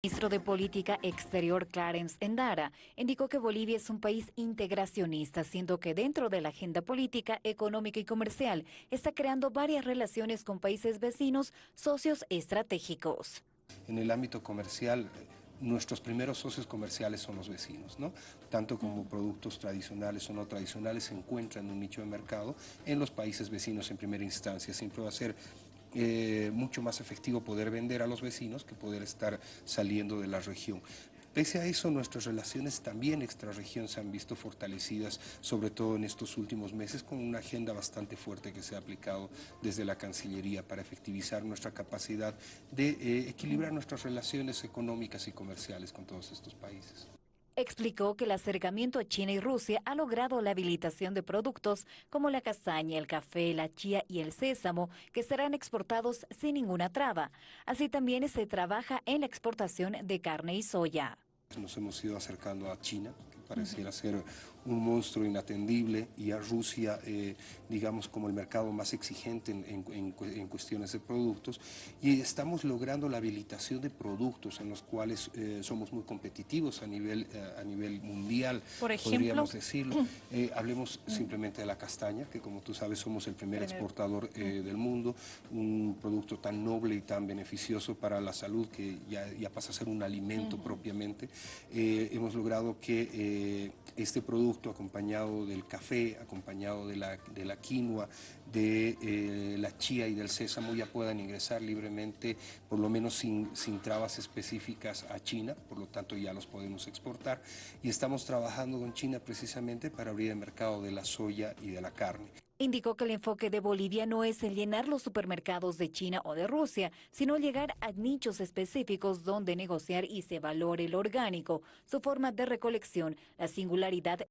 El ministro de Política Exterior Clarence Endara indicó que Bolivia es un país integracionista, siendo que dentro de la agenda política, económica y comercial está creando varias relaciones con países vecinos, socios estratégicos. En el ámbito comercial, nuestros primeros socios comerciales son los vecinos, ¿no? Tanto como productos tradicionales o no tradicionales se encuentran en un nicho de mercado en los países vecinos en primera instancia. Siempre va a ser eh, mucho más efectivo poder vender a los vecinos que poder estar saliendo de la región. Pese a eso, nuestras relaciones también extrarregión se han visto fortalecidas, sobre todo en estos últimos meses, con una agenda bastante fuerte que se ha aplicado desde la Cancillería para efectivizar nuestra capacidad de eh, equilibrar nuestras relaciones económicas y comerciales con todos estos países. Explicó que el acercamiento a China y Rusia ha logrado la habilitación de productos como la castaña, el café, la chía y el sésamo, que serán exportados sin ninguna traba. Así también se trabaja en la exportación de carne y soya. Nos hemos ido acercando a China, pareciera ser un monstruo inatendible, y a Rusia, eh, digamos, como el mercado más exigente en, cuestiones de productos, y estamos logrando la habilitación de productos en los cuales eh, somos muy competitivos a nivel, eh, a nivel mundial, Por ejemplo, podríamos decirlo. hablemos simplemente de la castaña, que como tú sabes somos el primer exportador del mundo, un producto tan noble y tan beneficioso para la salud que ya, ya pasa a ser un alimento propiamente. hemos logrado que este producto acompañado del café, acompañado de la, de quinoa, de eh, la chía y del sésamo ya puedan ingresar libremente, por lo menos sin, sin trabas específicas a China, por lo tanto ya los podemos exportar. Y estamos trabajando con China precisamente para abrir el mercado de la soya y de la carne. Indicó que el enfoque de Bolivia no es llenar los supermercados de China o de Rusia, sino llegar a nichos específicos donde negociar y se valore el orgánico, su forma de recolección, la singularidad